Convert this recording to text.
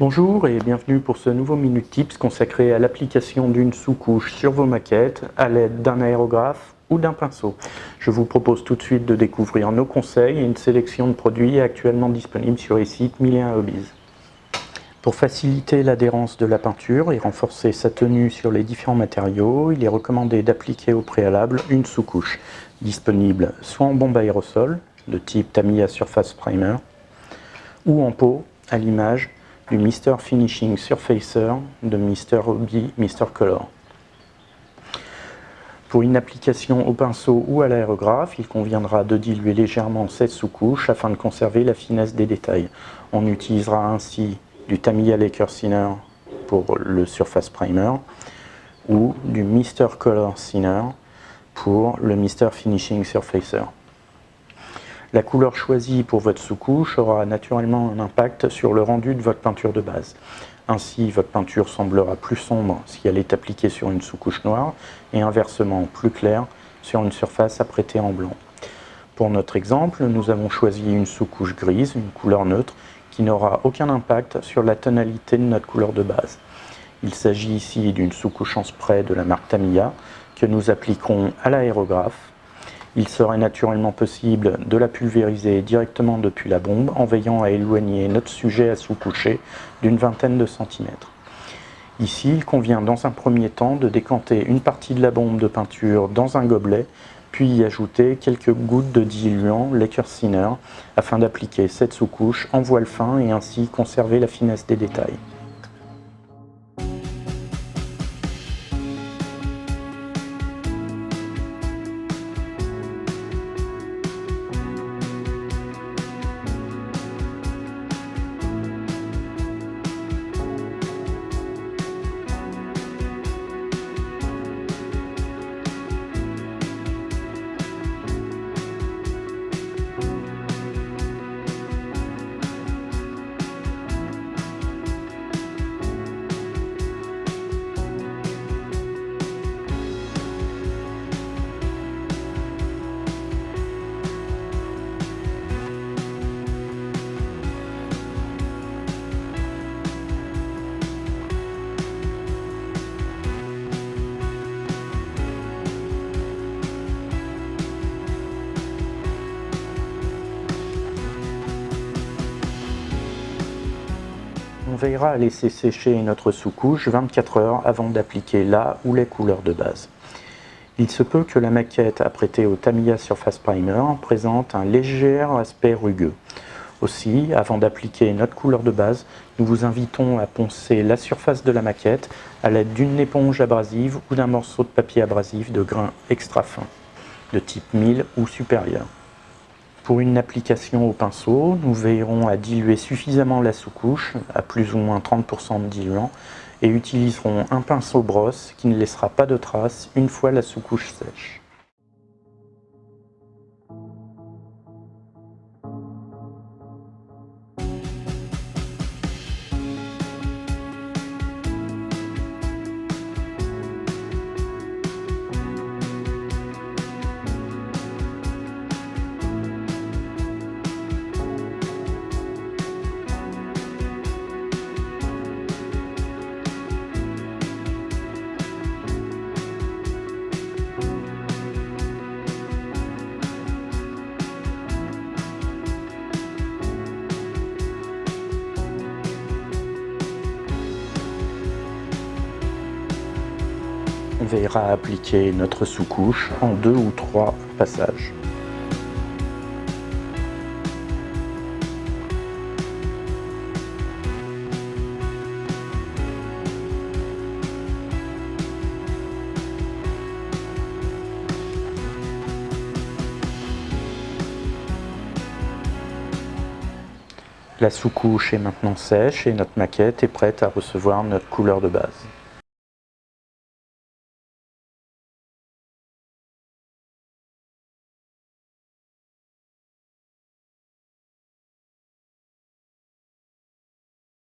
Bonjour et bienvenue pour ce nouveau Minute Tips consacré à l'application d'une sous-couche sur vos maquettes à l'aide d'un aérographe ou d'un pinceau. Je vous propose tout de suite de découvrir nos conseils et une sélection de produits actuellement disponibles sur les sites 1001 Hobbies. Pour faciliter l'adhérence de la peinture et renforcer sa tenue sur les différents matériaux, il est recommandé d'appliquer au préalable une sous-couche, disponible soit en bombe aérosol, de type Tamiya Surface Primer, ou en pot, à l'image du Mr Finishing Surfacer de Mr Hobby Mr Color. Pour une application au pinceau ou à l'aérographe, il conviendra de diluer légèrement cette sous-couche afin de conserver la finesse des détails. On utilisera ainsi du Tamiya Laker Thinner pour le Surface Primer ou du Mr Color Thinner pour le Mr Finishing Surfacer. La couleur choisie pour votre sous-couche aura naturellement un impact sur le rendu de votre peinture de base. Ainsi, votre peinture semblera plus sombre si elle est appliquée sur une sous-couche noire et inversement plus claire sur une surface apprêtée en blanc. Pour notre exemple, nous avons choisi une sous-couche grise, une couleur neutre, qui n'aura aucun impact sur la tonalité de notre couleur de base. Il s'agit ici d'une sous-couche en spray de la marque Tamiya que nous appliquons à l'aérographe il serait naturellement possible de la pulvériser directement depuis la bombe en veillant à éloigner notre sujet à sous-coucher d'une vingtaine de centimètres. Ici, il convient dans un premier temps de décanter une partie de la bombe de peinture dans un gobelet, puis y ajouter quelques gouttes de diluant Laker afin d'appliquer cette sous-couche en voile fin et ainsi conserver la finesse des détails. On veillera à laisser sécher notre sous-couche 24 heures avant d'appliquer la ou les couleurs de base. Il se peut que la maquette apprêtée au Tamiya Surface Primer présente un léger aspect rugueux. Aussi, avant d'appliquer notre couleur de base, nous vous invitons à poncer la surface de la maquette à l'aide d'une éponge abrasive ou d'un morceau de papier abrasif de grain extra fin, de type 1000 ou supérieur. Pour une application au pinceau, nous veillerons à diluer suffisamment la sous-couche, à plus ou moins 30% de diluant, et utiliserons un pinceau brosse qui ne laissera pas de traces une fois la sous-couche sèche. Veillera à appliquer notre sous-couche en deux ou trois passages. La sous-couche est maintenant sèche et notre maquette est prête à recevoir notre couleur de base.